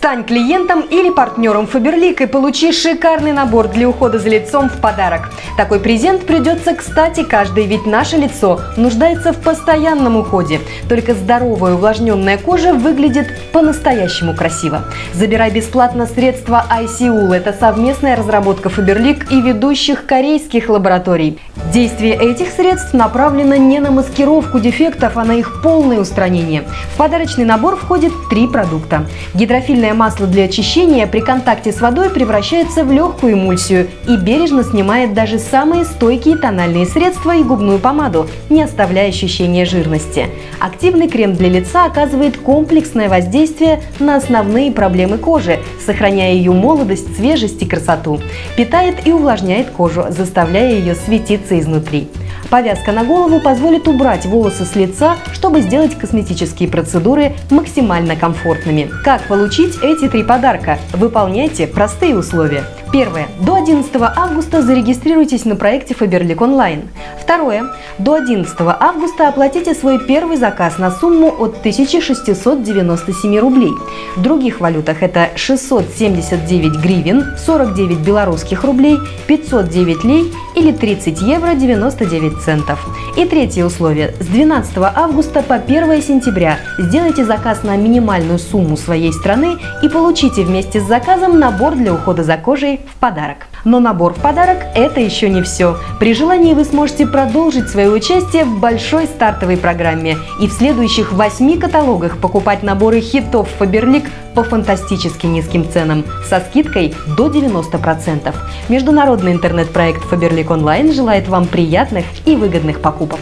Стань клиентом или партнером Faberlic и получи шикарный набор для ухода за лицом в подарок. Такой презент придется кстати каждый, ведь наше лицо нуждается в постоянном уходе. Только здоровая увлажненная кожа выглядит по-настоящему красиво. Забирай бесплатно средства ICUL. Это совместная разработка Faberlic и ведущих корейских лабораторий. Действие этих средств направлено не на маскировку дефектов, а на их полное устранение. В подарочный набор входит три продукта. Гидрофильное масло для очищения при контакте с водой превращается в легкую эмульсию и бережно снимает даже самые стойкие тональные средства и губную помаду, не оставляя ощущения жирности. Активный крем для лица оказывает комплексное воздействие на основные проблемы кожи, сохраняя ее молодость, свежесть и красоту. Питает и увлажняет кожу, заставляя ее светиться изнутри. Повязка на голову позволит убрать волосы с лица, чтобы сделать косметические процедуры максимально комфортными. Как получить эти три подарка? Выполняйте простые условия. Первое. До 11 августа зарегистрируйтесь на проекте Faberlic Online. Второе. До 11 августа оплатите свой первый заказ на сумму от 1697 рублей. В других валютах это 679 гривен, 49 белорусских рублей, 509 лей или 30 евро 99 центов. И третье условие. С 12 августа по 1 сентября сделайте заказ на минимальную сумму своей страны и получите вместе с заказом набор для ухода за кожей в подарок. Но набор в подарок – это еще не все. При желании вы сможете продолжить свое участие в большой стартовой программе и в следующих восьми каталогах покупать наборы хитов Faberlic по фантастически низким ценам со скидкой до 90%. Международный интернет-проект Faberlic Online желает вам приятных и выгодных покупок.